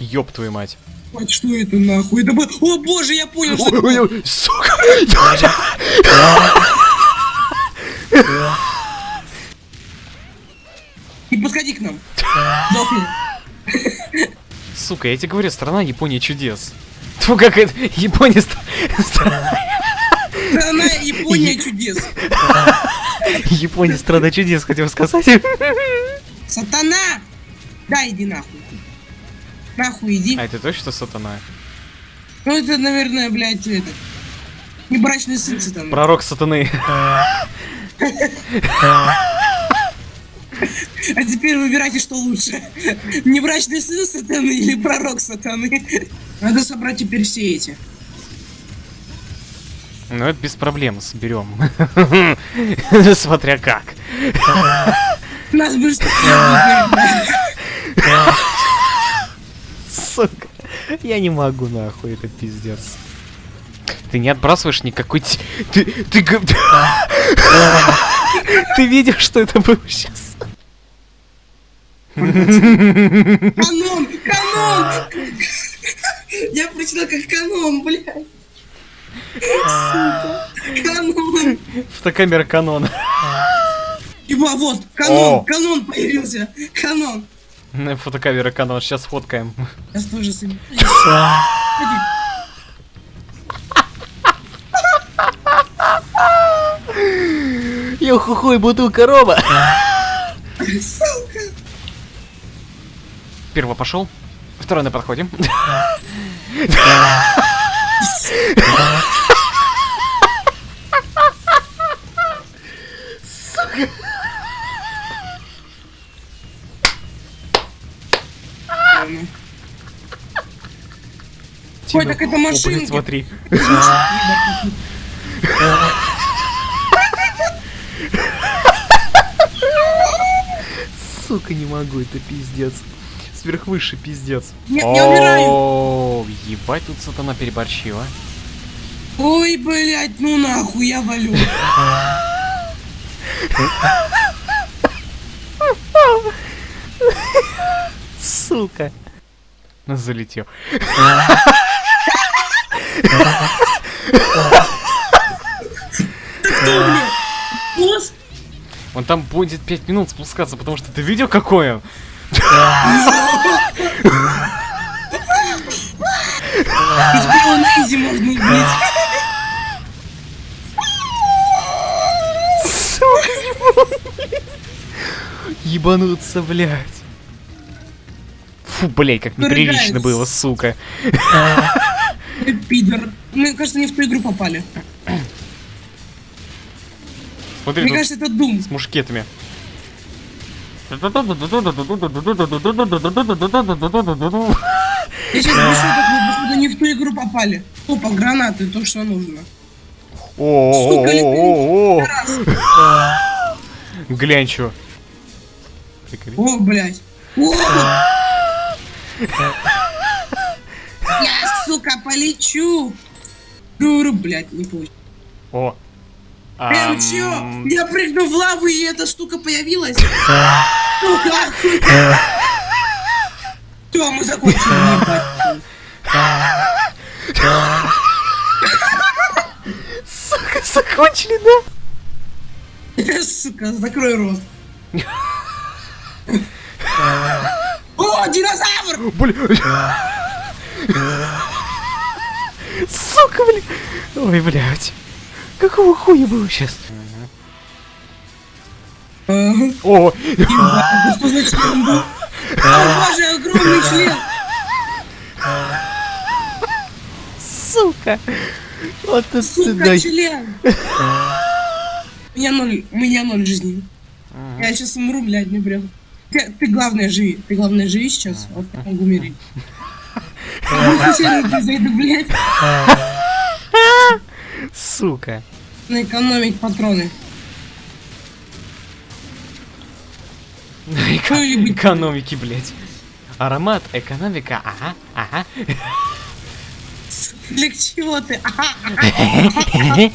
Ёб твою мать. А что это нахуй? Это. О боже, я понял, что... это было. Ой-ой-ой, сука! Не подходи к нам. Сука, я тебе говорю, страна Япония чудес. Тьфу, как это... Япония... ст- страна- Страна Япония чудес. Япония страна чудес, хотел сказать. Сатана! Да, иди нахуй. Нахуй иди. А это точно сатана? Ну это, наверное, блядь, это... Небрачный сын сатаны. Пророк сатаны. А теперь выбирайте, что лучше. Небрачный сын сатаны или пророк сатаны. Надо собрать теперь все эти. Ну это без проблем, соберем. Смотря как. Нас быстро Сука. Я не могу, нахуй, это пиздец. Ты не отбрасываешь никакой... Ты... Ты... Ты видел, что это было сейчас? Канон! Канон! Я прочитал как канон, блядь. Сука. Канон. Фотокамера канон. Ибо вот, канон, канон появился. Канон. Фотокамера канон, сейчас фоткаем. Я собираюсь. Я хухой бутылка рома. Первый пошел. Второй на подходе. Ой, так это машинки. смотри. Сука, не могу, это пиздец. Сверхвысший пиздец. Нет, я умираю. Ебать, тут сатана переборщила. Ой, блядь, ну нахуй, я валю. Сука. Залетел. Блядь? Босс? Он там будет 5 минут спускаться, потому что ты видел, какой он? Изи можно. Ебануться, блядь. Фу, блядь, как неприлично было, сука. Пидор. Мне кажется, не в ту игру попали. Смотри, Мне кажется, это Дум. с мушкетами. Я сейчас пишу, как мы, не в ту игру попали. Опа, гранаты, то, что нужно. О-о-о-о-о. Глянь, чё. О, блядь. Я, сука, полечу. Дуру, блядь, не получится. О. Эм, чё? Я прыгну в лаву, и эта штука появилась. Сука, охуенно. Всё, мы закончили, ебать. Сука, закончили, да? Сука, закрой рот. О, динозавр! Блин. Сука, блин. Ой, блядь. Какого хуя было сейчас? О, Что за член был? О, боже, огромный член! сука. Вот это Сука, член! У меня ноль, у меня ноль жизни. Я сейчас умру, блядь, мне прям... Ты, ты главное живи, ты главное живи сейчас, вот я могу умереть. Зайду, блядь, Сука. наэкономить патроны. Экономики, блядь. Аромат, экономика, ага, ага. Для чего ты? Ага,